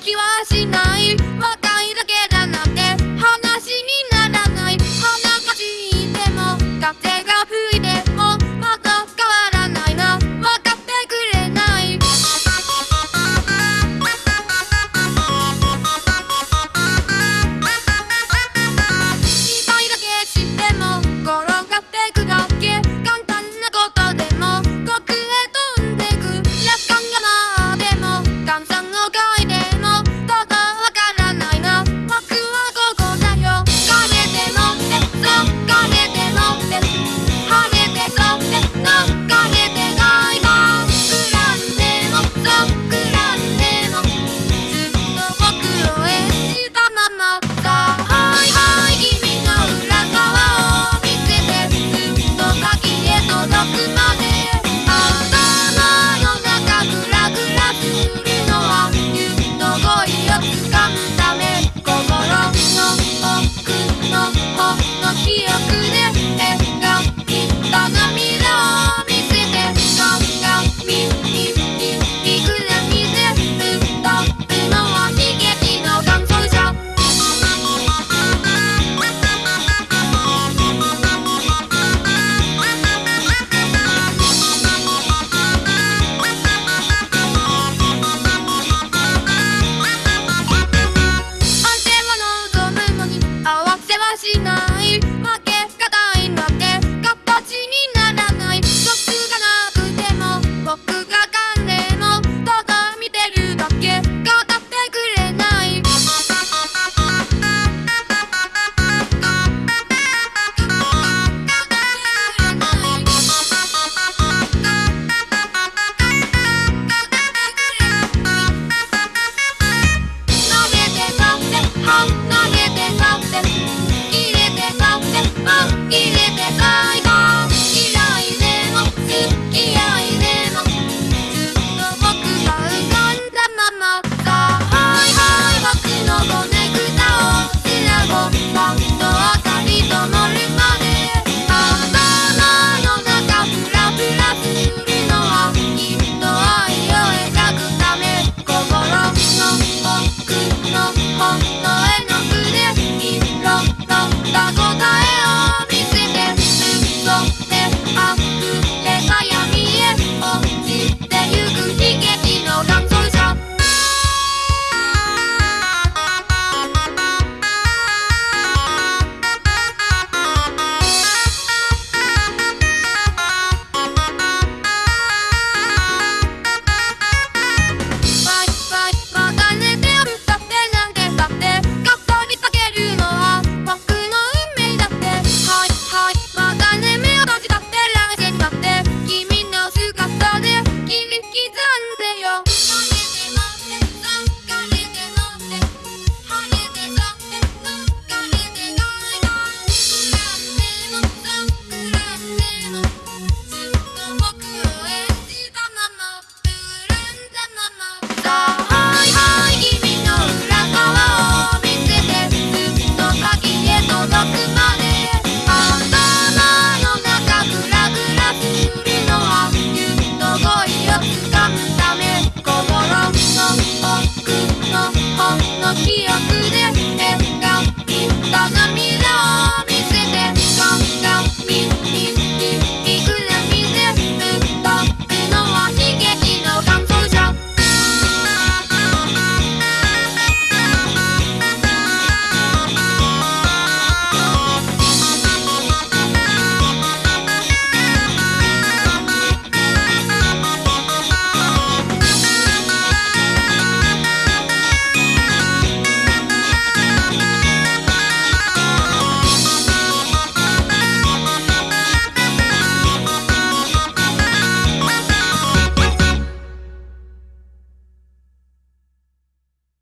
気はしない。僕も